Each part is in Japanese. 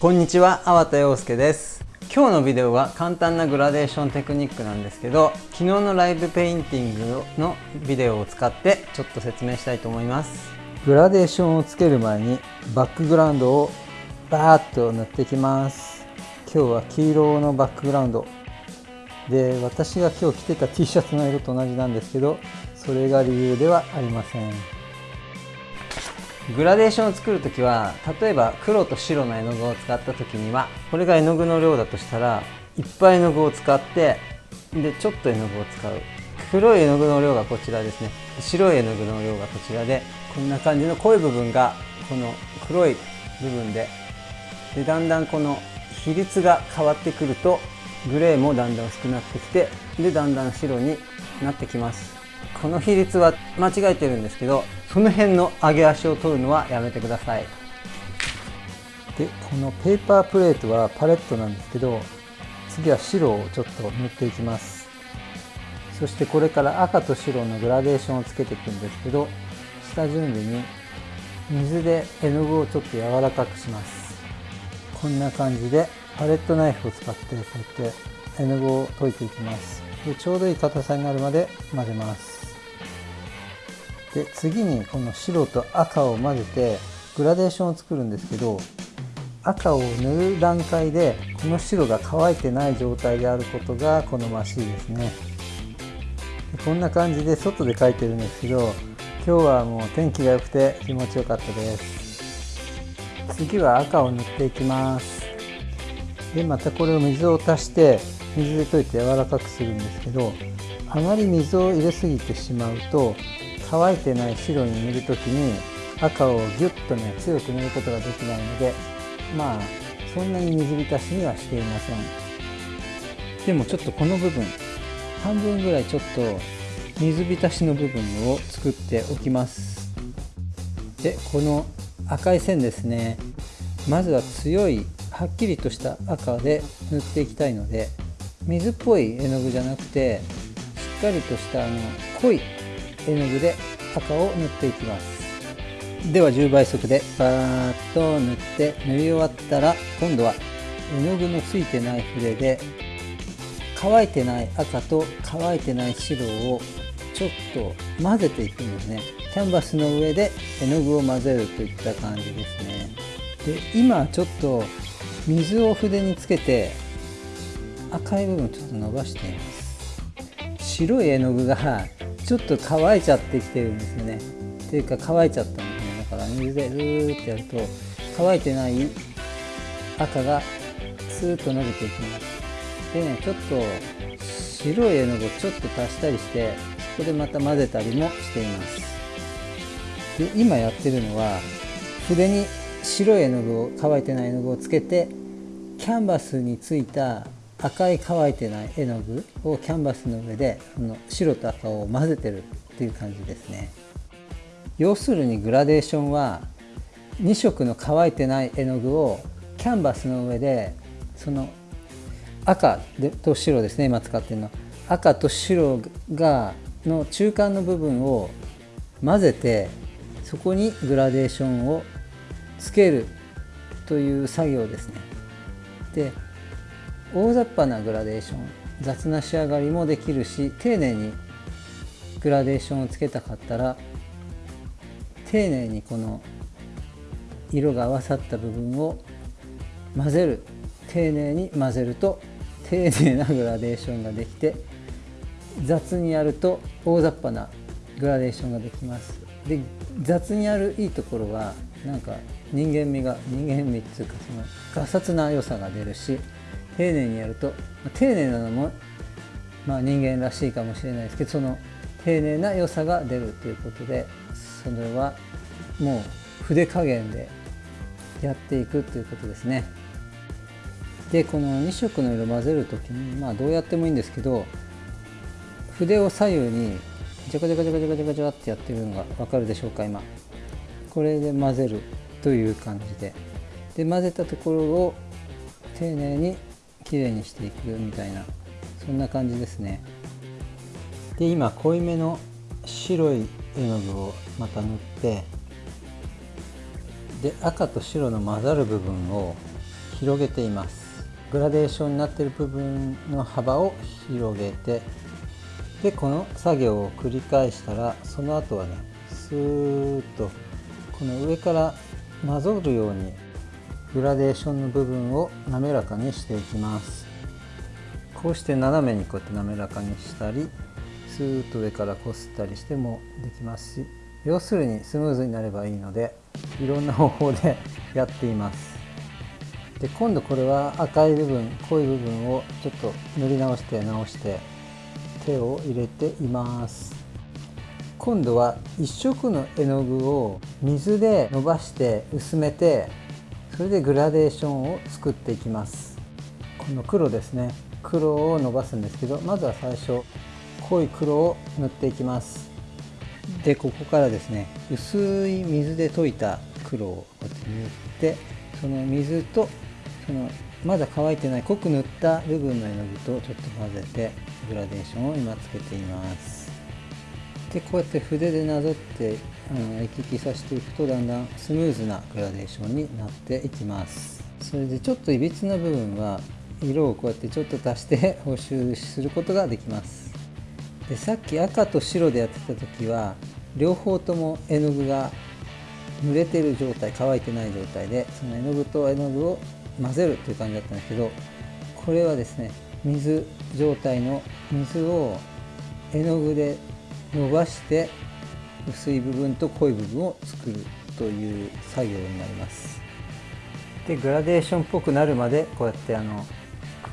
こんにちは、粟田洋介です。今日のビデオは簡単なグラデーションテクニックなんですけど昨日のライブペインティングのビデオを使ってちょっと説明したいと思います。グラデーションをつける前にバックグラウンドをバーッと塗っていきます。今日は黄色のバックグラウンド。で私が今日着てた T シャツの色と同じなんですけどそれが理由ではありません。グラデーションを作る時は例えば黒と白の絵の具を使った時にはこれが絵の具の量だとしたらいっぱい絵の具を使ってでちょっと絵の具を使う。黒い絵の具の量がこちらですね。白い絵の具の量がこちらでこんな感じの濃い部分がこの黒い部分ででだんだんこの比率が変わってくるとグレーもだんだん薄くなってきてでだんだん白になってきます。この比率は間違えてるんですけどその辺の上げ足を取るのはやめてください。でこのペーパープレートはパレットなんですけど次は白をちょっと塗っていきます。そしてこれから赤と白のグラデーションをつけていくんですけど下準備に水で絵の具をちょっと柔らかくします。こんな感じでパレットナイフを使ってこうやって絵の具を溶いていきます。でちょうどいい硬さになるまで混ぜます。で次にこの白と赤を混ぜてグラデーションを作るんですけど赤を塗る段階でこの白が乾いてない状態であることが好ましいですね。でこんな感じで外で描いてるんですけど今日はもう天気が良くて気持ちよかったです。次は赤を塗っていきます。でまたこれを水を足して水で溶いて柔らかくするんですけどあまり水を入れすぎてしまうと乾いてない白に塗る時に赤をギュッとね強く塗ることができないのでまあそんなに水浸しにはしていません。でもちょっとこの部分半分ぐらいちょっと水浸しの部分を作っておきます。でこの赤い線ですねまずは強いはっきりとした赤で塗っていきたいので水っぽい絵の具じゃなくてしっかりとしたあの濃い絵の具で赤を塗っていきます。では10倍速でバーッと塗って塗り終わったら今度は絵の具のついてない筆で乾いてない赤と乾いてない白をちょっと混ぜていくんですね。キャンバスの上で絵の具を混ぜるといった感じですね。で今ちょっと水を筆につけて赤い部分ちょっと伸ばしています。白い絵の具がちょっと乾いちゃってきてるんですよね。っていうか乾いちゃったんですね。だから水でルーってやると乾いてない赤がスーッと伸びていきます。でねちょっと白い絵の具をちょっと足したりしてそこでまた混ぜたりもしています。で今やってるのは筆に白い絵の具を乾いてない絵の具をつけてキャンバスについた赤い乾いてない絵の具をキャンバスの上でこの白と赤を混ぜてるっていう感じですね。要するにグラデーションは2色の乾いてない絵の具をキャンバスの上でその赤と白ですね今使ってるの。赤と白がの中間の部分を混ぜてそこにグラデーションをつけるという作業ですね。で大雑把なグラデーション雑な仕上がりもできるし丁寧にグラデーションをつけたかったら丁寧にこの色が合わさった部分を混ぜる。丁寧に混ぜると丁寧なグラデーションができて雑にやると大雑把なグラデーションができます。で雑にやるいいところはなんか人間味が人間味っていうかそのガサツな良さが出るし丁寧にやるとま丁寧なのも、まあ、人間らしいかもしれないですけどその丁寧な良さが出るということでそれはもう筆加減でやっていくということですね。でこの2色の色混ぜる時にまあどうやってもいいんですけど筆を左右にジャカジャカジャカジャカジャカジャカってやってるのが分かるでしょうか今これで混ぜるという感じでで混ぜたところを丁寧にきれいにしていくみたいなそんな感じですね。で今濃いめの白い絵の具をまた塗ってで赤と白の混ざる部分を広げています。グラデーションになってる部分の幅を広げてでこの作業を繰り返したらその後はねスーッとこの上からなぞるようにグラデーションの部分を滑らかにしていきます。こうして斜めにこうやって滑らかにしたりスーッと上からこすったりしてもできますし要するにスムーズになればいいのでいろんな方法でやっています。で今度これは赤い部分濃い部分をちょっと塗り直して直して手を入れています。今度は1色の絵の具を水で伸ばして薄めてそれでグラデーションを作っていきます。この黒ですね。黒を伸ばすんですけどまずは最初濃い黒を塗っていきます。でここからですね薄い水で溶いた黒をこうやって塗ってその水とそのまだ乾いてない濃く塗った部分の絵の具とちょっと混ぜてグラデーションを今つけています。でこうやって筆でなぞってあの行き来させていくとだんだんスムーズなグラデーションになっていきます。それでちょっといびつな部分は色をこうやってちょっと足して補修することができます。でさっき赤と白でやってた時は両方とも絵の具が濡れてる状態乾いてない状態でその絵の具と絵の具を混ぜるっていう感じだったんですけどこれはですね水状態の水を絵の具で伸ばして薄い部分と濃い部分を作るという作業になります。でグラデーションっぽくなるまでこうやってあの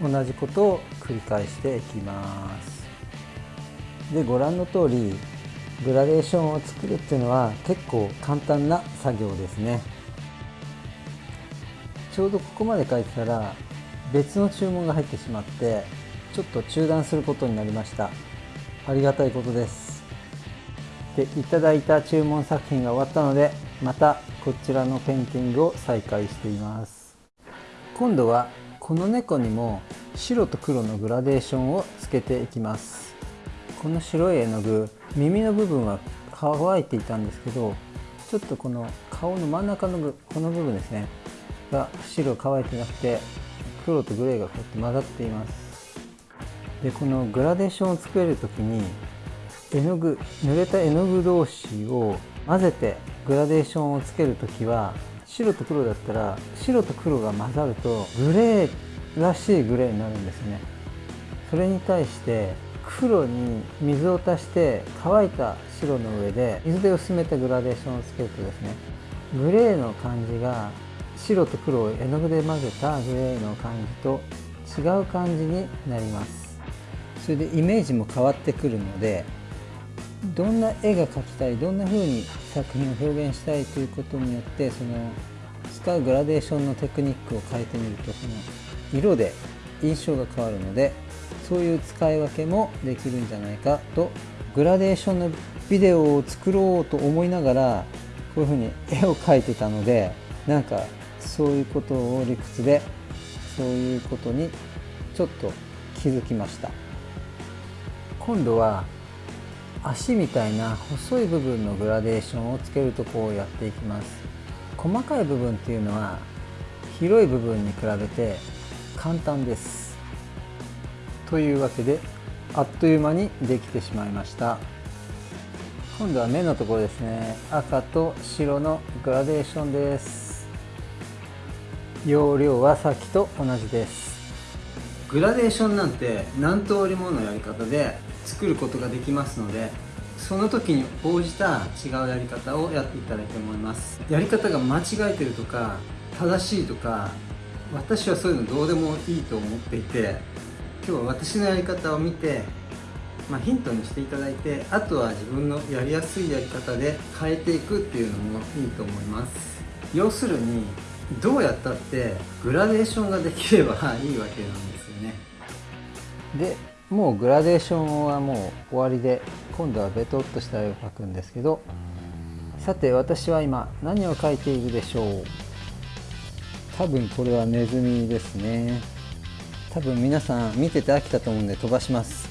同じことを繰り返していきます。でご覧の通りグラデーションを作るっていうのは結構簡単な作業ですね。ちょうどここまで書いてたら別の注文が入ってしまってちょっと中断することになりました。ありがたいことです。でいただいた注文作品が終わったのでまたこちらのペンティングを再開しています。今度はこの猫にも白と黒のグラデーションをつけていきます。この白い絵の具耳の部分は乾いていたんですけどちょっとこの顔の真ん中のこの部分ですねが白乾いてなくて黒とグレーがこうやって混ざっています。でこのグラデーションを作れる時に絵の具濡れた絵の具同士を混ぜてグラデーションをつける時は白と黒だったら白と黒が混ざるとグレーらしいグレーになるんですね。それに対して黒に水を足して乾いた白の上で水で薄めたグラデーションをつけるとですねグレーの感じが白と黒を絵の具で混ぜたグレーの感じと違う感じになります。それでイメージも変わってくるのでどんな絵が描きたいどんな風に作品を表現したいということによってその使うグラデーションのテクニックを変えてみるとその色で印象が変わるのでそういう使い分けもできるんじゃないかとグラデーションのビデオを作ろうと思いながらこういうふうに絵を描いてたのでなんかそういうことを理屈でそういうことにちょっと気づきました。今度は足みたいな細い部分のグラデーションをつけるとこをやっていきます。細かい部分っていうのは広い部分に比べて簡単です。というわけであっという間にできてしまいました。今度は目のところですね。赤と白のグラデーションです。容量はさっきと同じです。グラデーションなんて何通りものやり方で作ることができますのでその時に応じた違うやり方をやっていただいて思います。やり方が間違えてるとか正しいとか私はそういうのどうでもいいと思っていて今日は私のやり方を見て、まあ、ヒントにしていただいてあとは自分のやりやすいやり方で変えていくっていうのもいいと思います。要するにどうやったってグラデーションができればいいわけなんですよね。でもうグラデーションはもう終わりで今度はベトっとした絵を描くんですけどさて私は今何を描いているでしょう？多分これはネズミですね。多分皆さん見てて飽きたと思うんで飛ばします。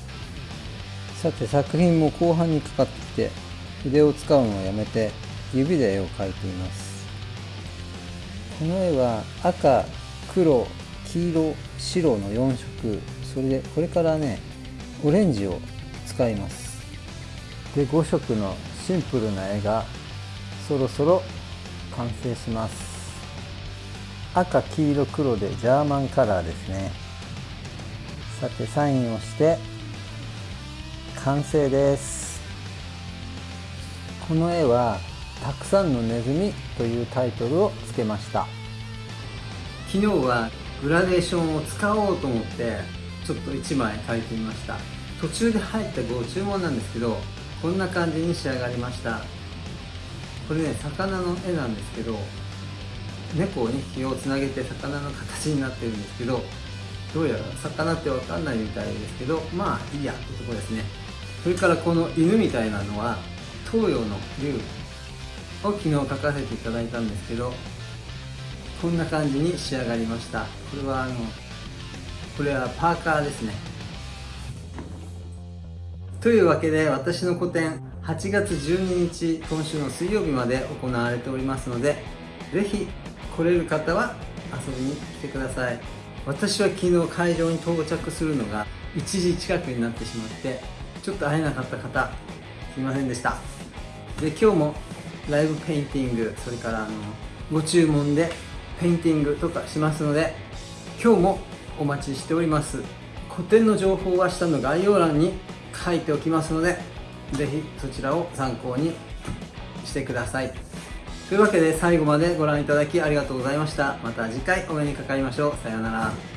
さて作品も後半にかかってきて筆を使うのをやめて指で絵を描いていますこの絵は赤黒黄色白の4色。それでこれからねオレンジを使います。で5色のシンプルな絵がそろそろ完成します。赤黄色黒でジャーマンカラーですね。さてサインをして完成です。この絵は「たくさんのネズミ」というタイトルをつけました。昨日はグラデーションを使おうと思ってちょっと1枚描いてみました。途中で入ったご注文なんですけどこんな感じに仕上がりました。これね魚の絵なんですけど猫を2匹をつなげて魚の形になってるんですけどどうやら魚って分かんないみたいですけどまあいいやってとこですね。それからこの犬みたいなのは東洋の竜。を昨日描かせていただいたんですけどこんな感じに仕上がりました。これはあのこれはパーカーですね。というわけで私の個展8月12日今週の水曜日まで行われておりますのでぜひ来れる方は遊びに来てください。私は昨日会場に到着するのが1時近くになってしまってちょっと会えなかった方すいませんでした。で今日もライブペインティングそれからあのご注文でペインティングとかしますので今日もお待ちしております。個展の情報は下の概要欄に書いておきますのでぜひそちらを参考にしてください。というわけで最後までご覧いただきありがとうございました。また次回お目にかかりましょう。さようなら。